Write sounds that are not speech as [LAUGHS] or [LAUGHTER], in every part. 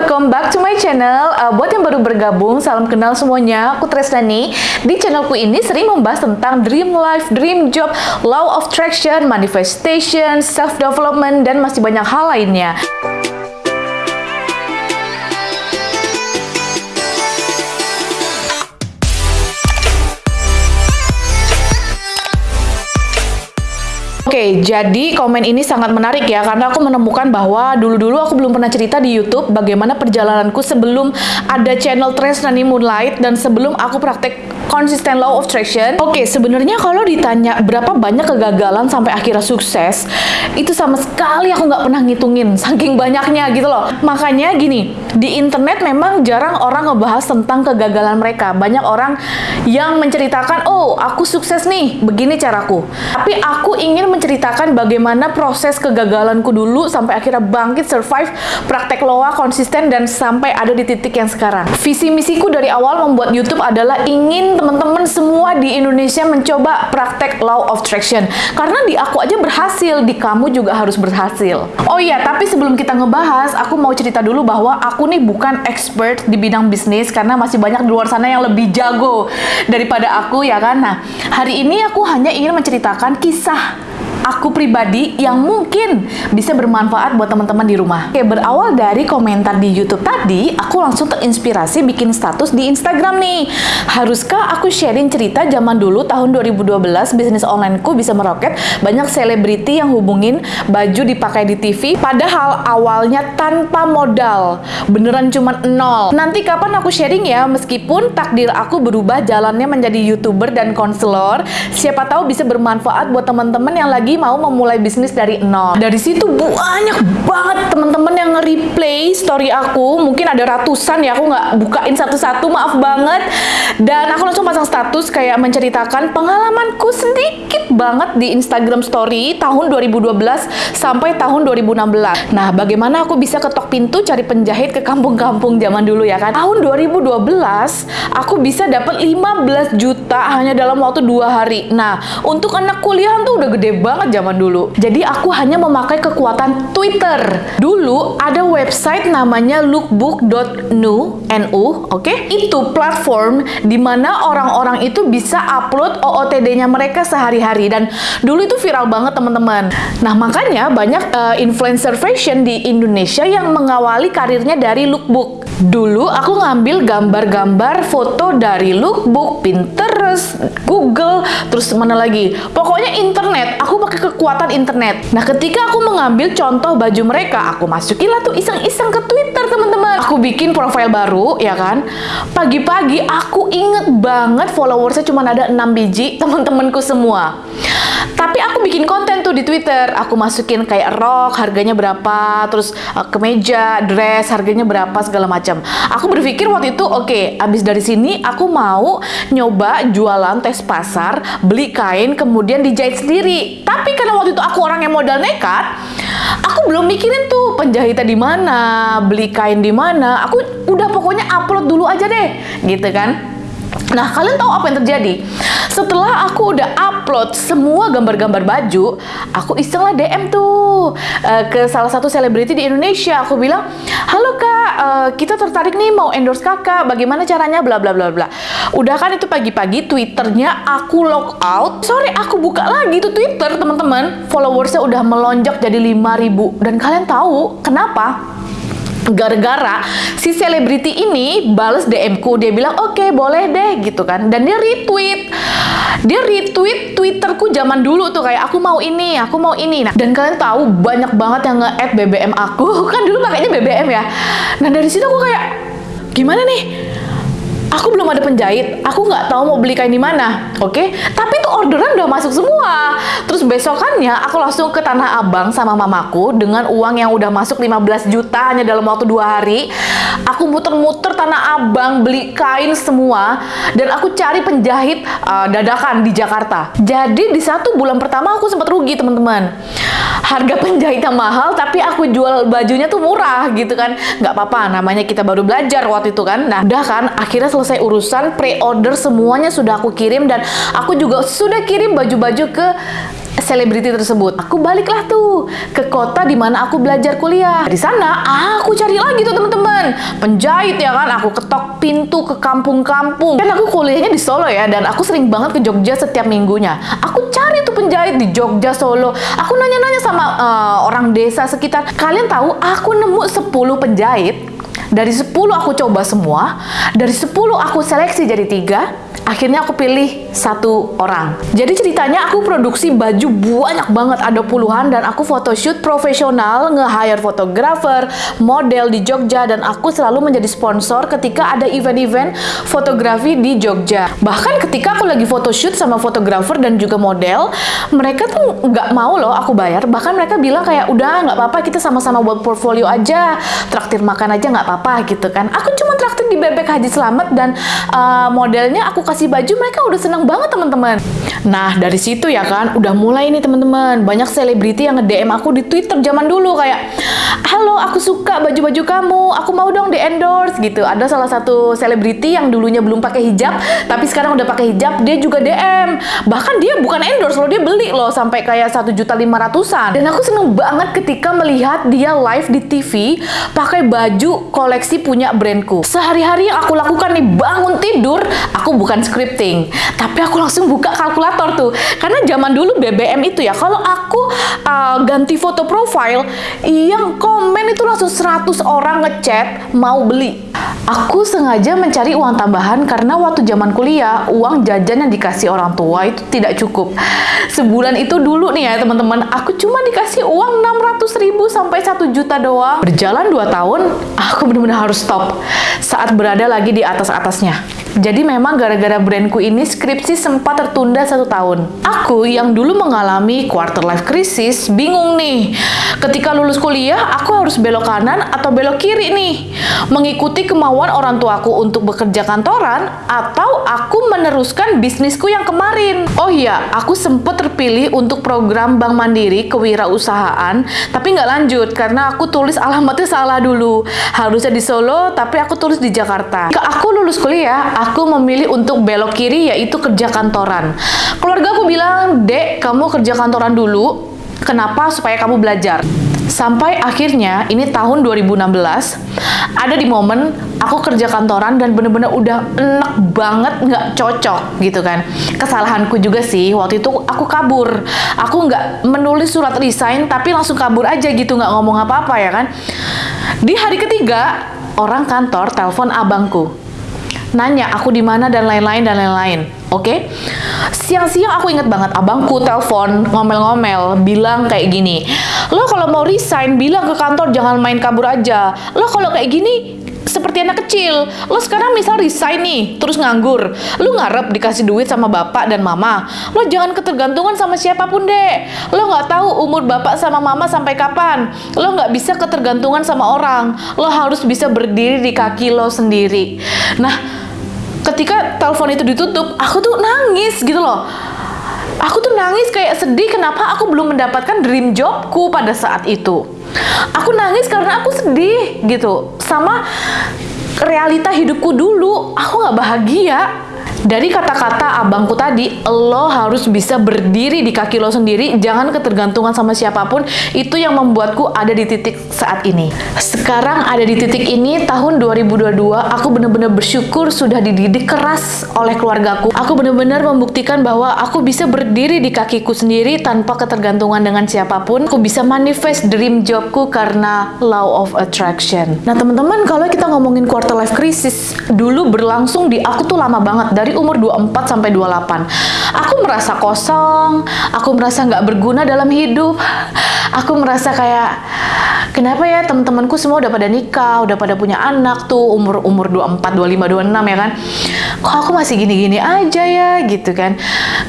welcome back to my channel. Uh, buat yang baru bergabung, salam kenal semuanya. Aku Tresnani. Di channelku ini sering membahas tentang dream life, dream job, law of attraction, manifestation, self development, dan masih banyak hal lainnya. Oke, jadi komen ini sangat menarik ya karena aku menemukan bahwa dulu-dulu aku belum pernah cerita di YouTube bagaimana perjalananku sebelum ada channel Trends Nani Moonlight dan sebelum aku praktek konsisten law of attraction. Oke, sebenarnya kalau ditanya berapa banyak kegagalan sampai akhirnya sukses, itu sama sekali aku nggak pernah ngitungin, [LAUGHS] saking banyaknya gitu loh. Makanya gini, di internet memang jarang orang ngebahas tentang kegagalan mereka. Banyak orang yang menceritakan, oh aku sukses nih, begini caraku. Tapi aku ingin menceritakan bagaimana proses kegagalanku dulu sampai akhirnya bangkit, survive, praktek loa konsisten dan sampai ada di titik yang sekarang. Visi misiku dari awal membuat YouTube adalah ingin teman-teman semua di Indonesia mencoba praktek law of attraction. Karena di aku aja berhasil, di kamu juga harus berhasil. Oh iya, tapi sebelum kita ngebahas, aku mau cerita dulu bahwa aku nih bukan expert di bidang bisnis karena masih banyak di luar sana yang lebih jago daripada aku ya kan. Nah, hari ini aku hanya ingin menceritakan kisah aku pribadi yang mungkin bisa bermanfaat buat teman-teman di rumah. Oke, berawal dari komentar di YouTube tadi, aku langsung terinspirasi bikin status di Instagram nih. Haruskah aku sharing cerita zaman dulu tahun 2012 bisnis onlineku bisa meroket, banyak selebriti yang hubungin baju dipakai di TV, padahal awalnya tanpa modal, beneran cuma nol. Nanti kapan aku sharing ya, meskipun takdir aku berubah jalannya menjadi YouTuber dan konselor, siapa tahu bisa bermanfaat buat teman-teman yang lagi mau memulai bisnis dari nol. Dari situ banyak banget teman-teman yang nge-replay story aku. Mungkin ada ratusan ya, aku nggak bukain satu-satu, maaf banget. Dan aku langsung pasang status kayak menceritakan pengalamanku sedikit banget di Instagram story tahun 2012 sampai tahun 2016. Nah, bagaimana aku bisa ketok pintu cari penjahit ke kampung-kampung zaman dulu ya kan? Tahun 2012, aku bisa dapat 15 juta hanya dalam waktu dua hari. Nah, untuk anak kuliah tuh udah gede banget zaman dulu. Jadi aku hanya memakai kekuatan Twitter. Dulu ada website namanya lookbook.nu, NU, oke? Okay? Itu platform di mana orang-orang itu bisa upload OOTD-nya mereka sehari-hari dan dulu itu viral banget teman-teman. Nah, makanya banyak uh, influencer fashion di Indonesia yang mengawali karirnya dari lookbook. Dulu aku ngambil gambar-gambar foto dari lookbook, Pinterest, Google, terus mana lagi? Pokoknya internet. Aku pakai kekuatan internet. Nah, ketika aku mengambil contoh baju mereka, aku masukin lah tuh iseng-iseng ke Twitter, teman-teman. Aku bikin profile baru, ya kan? Pagi-pagi aku inget banget followersnya cuma ada 6 biji, [LAUGHS] teman-temanku semua. Tapi aku bikin konten tuh di Twitter. Aku masukin kayak rok, harganya berapa, terus uh, kemeja, dress, harganya berapa, segala macam. Aku berpikir waktu itu, oke, okay, abis dari sini aku mau nyoba jualan tes pasar, beli kain, kemudian dijahit sendiri. Tapi karena waktu itu aku orang yang modal nekat, aku belum mikirin tuh penjahitan di mana, beli kain di mana. Aku udah pokoknya upload dulu aja deh, gitu kan. Nah, kalian tahu apa yang terjadi? Setelah aku udah upload semua gambar-gambar baju, aku iseng lah DM tuh uh, ke salah satu selebriti di Indonesia. Aku bilang, halo kak, uh, kita tertarik nih mau endorse kakak. Bagaimana caranya? Bla bla bla bla. Udah kan itu pagi-pagi Twitternya aku log out. Sorry, aku buka lagi tuh Twitter teman-teman. Followersnya udah melonjak jadi 5000 dan kalian tahu kenapa? Gara-gara si selebriti ini bales DM ku. Dia bilang oke okay, boleh deh gitu kan. Dan dia retweet. Dia retweet twitterku zaman dulu tuh kayak aku mau ini aku mau ini. Nah dan kalian tahu banyak banget yang nge-add BBM aku. [LAUGHS] Kan dulu pakainya BBM ya. Nah dari situ aku kayak gimana nih aku belum ada penjahit, aku nggak tahu mau beli kain di mana, oke? Okay? Tapi tuh orderan udah masuk semua. Terus besokannya aku langsung ke Tanah Abang sama mamaku dengan uang yang udah masuk 15 juta hanya dalam waktu dua hari. Aku muter-muter Tanah Abang beli kain semua dan aku cari penjahit uh, dadakan di Jakarta. Jadi di satu bulan pertama aku sempat rugi teman-teman. Harga penjahitnya mahal tapi aku jual bajunya tuh murah gitu kan. Nggak apa-apa, namanya kita baru belajar waktu itu kan. Nah udah kan akhirnya selesai urusan pre-order semuanya sudah aku kirim dan aku juga sudah kirim baju-baju ke selebriti tersebut. Aku baliklah tuh ke kota di mana aku belajar kuliah. Di sana aku cari lagi tuh teman-teman. teman-teman penjahit ya kan aku ketok pintu ke kampung-kampung kan aku kuliahnya di Solo ya dan aku sering banget ke Jogja setiap minggunya aku cari tuh penjahit di Jogja Solo aku nanya-nanya sama uh, orang desa sekitar kalian tahu aku nemu 10 penjahit dari 10 aku coba semua, dari 10 aku seleksi jadi tiga, akhirnya aku pilih satu orang. Jadi ceritanya aku produksi baju banyak banget, ada puluhan dan aku photoshoot profesional, nge-hire fotografer, model di Jogja dan aku selalu menjadi sponsor ketika ada event-event fotografi di Jogja. Bahkan ketika aku lagi photoshoot sama fotografer dan juga model, mereka tuh nggak mau loh aku bayar. Bahkan mereka bilang kayak udah nggak apa-apa kita sama-sama buat portfolio aja, traktir makan aja nggak apa-apa gitu kan. Aku cuma traktir di bebek Haji Selamat dan uh, modelnya aku kasih kasih baju mereka udah seneng banget teman-teman. Nah dari situ ya kan udah mulai nih teman-teman. Banyak selebriti yang nge-DM aku di Twitter zaman dulu kayak halo aku suka baju-baju kamu. Aku mau dong di endorse gitu. Ada salah satu selebriti yang dulunya belum pakai hijab tapi sekarang udah pakai hijab dia juga DM bahkan dia bukan endorse loh dia beli loh sampai kayak satu juta lima ratusan. Dan aku seneng banget ketika melihat dia live di TV pakai baju koleksi punya brandku. Sehari-hari yang aku lakukan nih bangun tidur aku bukan scripting. Tapi aku langsung buka kalkulator tuh. Karena zaman dulu BBM itu ya kalau aku uh, ganti foto profile yang komen itu langsung 100 orang ngechat mau beli Aku sengaja mencari uang tambahan karena waktu zaman kuliah, uang jajan yang dikasih orang tua itu tidak cukup. Sebulan itu dulu nih ya teman-teman, aku cuma dikasih uang 600 ribu sampai 1 juta doang. Berjalan 2 tahun, aku benar-benar harus stop saat berada lagi di atas-atasnya. Jadi memang gara-gara brandku ini skripsi sempat tertunda satu tahun. Aku yang dulu mengalami quarter life crisis bingung nih. Ketika lulus kuliah, aku harus belok kanan atau belok kiri nih. Mengikuti kemauan orang tuaku untuk bekerja kantoran atau aku meneruskan bisnisku yang kemarin. Oh iya, aku sempat terpilih untuk program Bank Mandiri kewirausahaan, tapi nggak lanjut karena aku tulis alamatnya salah dulu. Harusnya di Solo, tapi aku tulis di Jakarta. Ke aku lulus kuliah, aku memilih untuk belok kiri yaitu kerja kantoran. Keluarga aku bilang, "Dek, kamu kerja kantoran dulu. Kenapa? Supaya kamu belajar." Sampai akhirnya ini tahun 2016 ada di momen aku kerja kantoran dan bener-bener udah enak banget nggak cocok gitu kan. Kesalahanku juga sih waktu itu aku kabur. Aku nggak menulis surat resign tapi langsung kabur aja gitu nggak ngomong apa-apa ya kan. Di hari ketiga orang kantor telepon abangku nanya aku di mana dan lain-lain dan lain-lain. Oke? Okay? Siang-siang aku inget banget abangku telepon ngomel-ngomel bilang kayak gini. Lo kalau mau resign bilang ke kantor jangan main kabur aja. Lo kalau kayak gini seperti anak kecil. Lo sekarang misal resign nih, terus nganggur. Lo ngarep dikasih duit sama bapak dan mama. Lo jangan ketergantungan sama siapa pun deh. Lo nggak tahu umur bapak sama mama sampai kapan. Lo nggak bisa ketergantungan sama orang. Lo harus bisa berdiri di kaki lo sendiri. Nah, ketika telepon itu ditutup, aku tuh nangis gitu loh. Aku tuh nangis kayak sedih kenapa aku belum mendapatkan dream jobku pada saat itu. Aku nangis karena aku sedih gitu sama realita hidupku dulu. Aku nggak bahagia dari kata-kata abangku tadi, lo harus bisa berdiri di kaki lo sendiri, jangan ketergantungan sama siapa pun. Itu yang membuatku ada di titik saat ini. Sekarang ada di titik ini, tahun 2022, aku benar-benar bersyukur sudah dididik keras oleh keluargaku. Aku benar-benar membuktikan bahwa aku bisa berdiri di kakiku sendiri tanpa ketergantungan dengan siapa pun. Aku bisa manifest dream jobku karena law of attraction. Nah teman-teman, kalau kita ngomongin quarter life crisis, dulu berlangsung di aku tuh lama banget dari dari umur 24 sampai 28. Aku merasa kosong, aku merasa nggak berguna dalam hidup. Aku merasa kayak kenapa ya teman-temanku semua udah pada nikah, udah pada punya anak tuh umur umur 24, 25, 26 ya kan. Kok aku masih gini-gini aja ya gitu kan.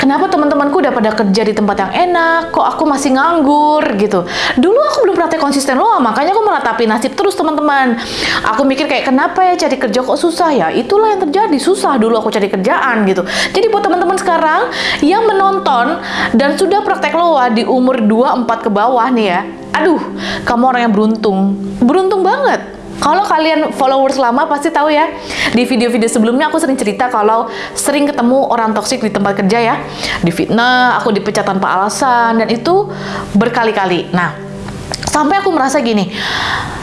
Kenapa teman-temanku udah pada kerja di tempat yang enak, kok aku masih nganggur gitu. Dulu aku belum pernah konsisten loh, makanya aku meratapi nasib terus teman-teman. Aku mikir kayak kenapa ya cari kerja kok susah ya? Itulah yang terjadi, susah dulu aku cari kerja kerjaan gitu. Jadi buat teman-teman sekarang yang menonton dan sudah praktek loa di umur 24 ke bawah nih ya. Aduh, kamu orang yang beruntung. Beruntung banget. Kalau kalian followers lama pasti tahu ya, di video-video sebelumnya aku sering cerita kalau sering ketemu orang toksik di tempat kerja ya. Di fitnah, aku dipecat tanpa alasan, dan itu berkali-kali. Nah, Sampai aku merasa gini,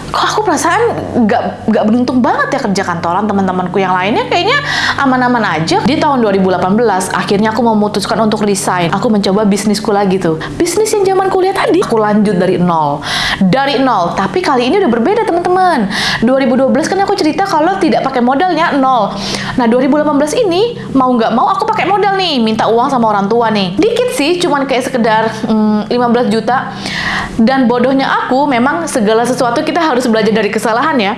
kok aku perasaan nggak nggak beruntung banget ya kerja kantoran teman-temanku yang lainnya kayaknya aman-aman aja. Di tahun 2018 akhirnya aku memutuskan untuk resign. Aku mencoba bisnisku lagi tuh. Bisnis yang zaman kuliah tadi aku lanjut dari nol. Dari nol. Tapi kali ini udah berbeda teman-teman. 2012 kan aku cerita kalau tidak pakai modalnya nol. Nah 2018 ini mau nggak mau aku pakai modal nih. Minta uang sama orang tua nih. Dikit sih cuman kayak sekedar hmm, 15 juta. Dan bodohnya aku memang segala sesuatu kita harus belajar dari kesalahan ya.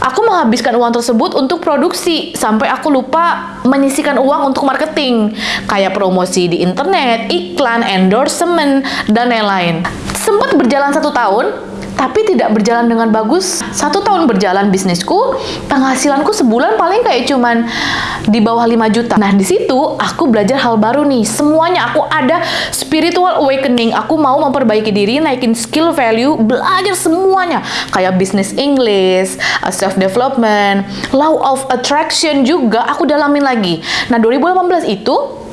Aku menghabiskan uang tersebut untuk produksi sampai aku lupa menyisikan uang untuk marketing kayak promosi di internet, iklan, endorsement dan lain-lain. Sempat berjalan satu tahun, tapi tidak berjalan dengan bagus. Satu tahun berjalan bisnisku, penghasilanku sebulan paling kayak cuman di bawah 5 juta. Nah, di situ aku belajar hal baru nih. Semuanya aku ada spiritual awakening. Aku mau memperbaiki diri, naikin skill value, belajar semuanya. Kayak bisnis English, uh, self development, law of attraction juga aku dalamin lagi. Nah, 2018 itu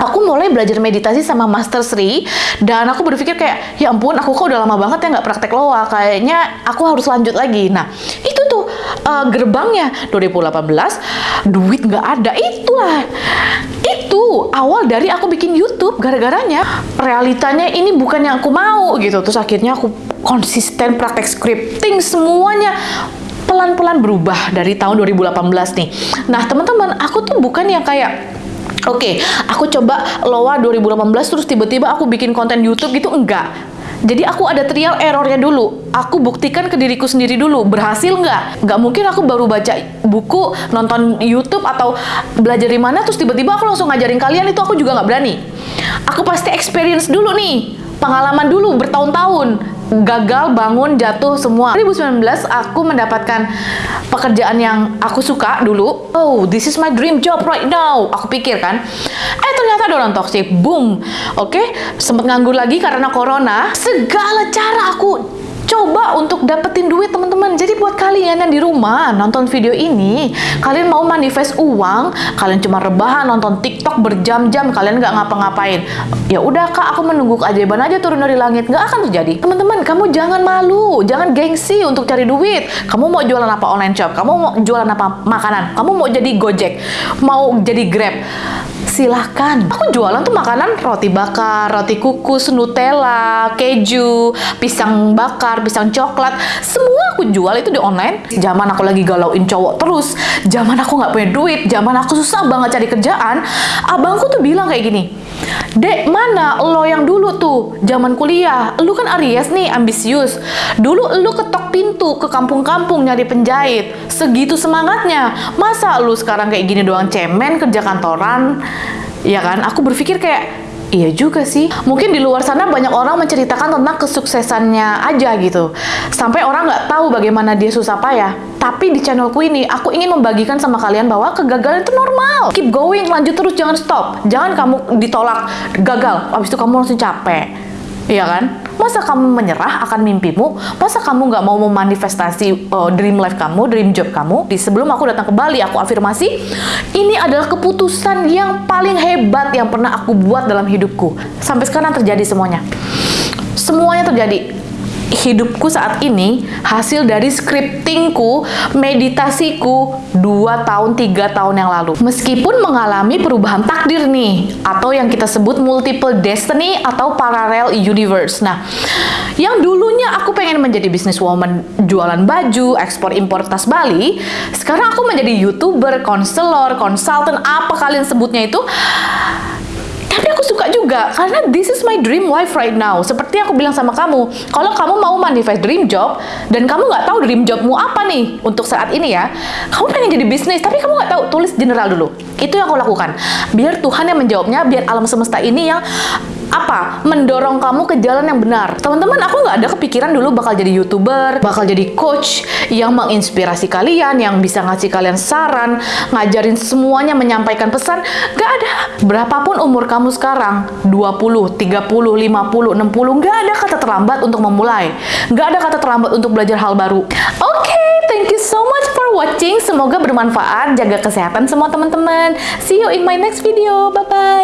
aku mulai belajar meditasi sama Master Sri dan aku berpikir kayak ya ampun aku kok udah lama banget ya nggak praktek loa kayaknya aku harus lanjut lagi. Nah itu tuh uh, gerbangnya. 2018 duit nggak ada. Itulah. Itu awal dari aku bikin YouTube gara-garanya. Realitanya ini bukan yang aku mau gitu. Terus akhirnya aku konsisten praktek scripting semuanya. Pelan-pelan berubah dari tahun 2018 nih. Nah, teman-teman, aku tuh bukan yang kayak Oke, okay, aku coba Loa 2018 terus tiba-tiba aku bikin konten YouTube gitu enggak. Jadi aku ada trial errornya dulu. Aku buktikan ke diriku sendiri dulu. Berhasil nggak? Nggak mungkin aku baru baca buku, nonton YouTube atau belajar di mana terus tiba-tiba aku langsung ngajarin kalian itu aku juga nggak berani. Aku pasti experience dulu nih, pengalaman dulu bertahun-tahun gagal, bangun, jatuh semua. 2019 aku mendapatkan pekerjaan yang aku suka dulu. Oh, this is my dream job right now. Aku pikir kan. Eh ternyata ada orang toxic. Boom. Oke, okay? sempat nganggur lagi karena corona. Segala cara aku coba untuk dapetin duit teman-teman. Jadi buat kalian yang di rumah nonton video ini, kalian mau manifest uang, kalian cuma rebahan nonton TikTok berjam-jam, kalian nggak ngapa-ngapain. Ya udah kak, aku menunggu keajaiban aja turun dari langit, nggak akan terjadi. Teman-teman, kamu jangan malu, jangan gengsi untuk cari duit. Kamu mau jualan apa online shop? Kamu mau jualan apa makanan? Kamu mau jadi Gojek? Mau jadi Grab? silahkan. Aku jualan tuh makanan roti bakar, roti kukus, Nutella, keju, pisang bakar, pisang coklat. Semua aku jual itu di online. Zaman aku lagi galauin cowok terus, zaman aku nggak punya duit, zaman aku susah banget cari kerjaan, abangku tuh bilang kayak gini, Dek, mana lo yang dulu tuh, zaman kuliah? Lu kan Aries nih, ambisius. Dulu lu ketok pintu ke kampung-kampung nyari penjahit. Segitu semangatnya. Masa lu sekarang kayak gini doang cemen kerja kantoran? Ya kan? Aku berpikir kayak, Iya juga sih. Mungkin di luar sana banyak orang menceritakan tentang kesuksesannya aja gitu. Sampai orang nggak tahu bagaimana dia susah payah. Tapi di channelku ini, aku ingin membagikan sama kalian bahwa kegagalan itu normal. Keep going, lanjut terus, jangan stop. Jangan kamu ditolak, gagal, habis itu kamu langsung capek. Iya kan? Masa kamu menyerah akan mimpimu? Masa kamu nggak mau memanifestasi uh, dream life kamu, dream job kamu? Di sebelum aku datang ke Bali, aku afirmasi, ini adalah keputusan yang paling hebat yang pernah aku buat dalam hidupku. Sampai sekarang terjadi semuanya. Semuanya terjadi hidupku saat ini hasil dari scriptingku, meditasiku 2 tahun, 3 tahun yang lalu. Meskipun mengalami perubahan takdir nih, atau yang kita sebut multiple destiny atau parallel universe. Nah, yang dulunya aku pengen menjadi businesswoman jualan baju, ekspor impor tas Bali, sekarang aku menjadi youtuber, konselor, konsultan, apa kalian sebutnya itu, tapi aku suka juga karena this is my dream life right now. Seperti aku bilang sama kamu, kalau kamu mau manifest dream job dan kamu nggak tahu dream jobmu apa nih untuk saat ini ya, kamu pengen jadi bisnis tapi kamu nggak tahu, tulis general dulu. Itu yang aku lakukan. Biar Tuhan yang menjawabnya, biar alam semesta ini yang apa? Mendorong kamu ke jalan yang benar. Teman-teman aku nggak ada kepikiran dulu bakal jadi youtuber bakal jadi coach yang menginspirasi kalian yang bisa ngasih kalian saran ngajarin semuanya menyampaikan pesan. Nggak ada. Berapapun umur kamu sekarang 20 30 50 60 nggak ada kata terlambat untuk memulai. Nggak ada kata terlambat untuk belajar hal baru. Oke okay, thank you so much for watching. Semoga bermanfaat. Jaga kesehatan semua teman-teman. See you in my next video. Bye bye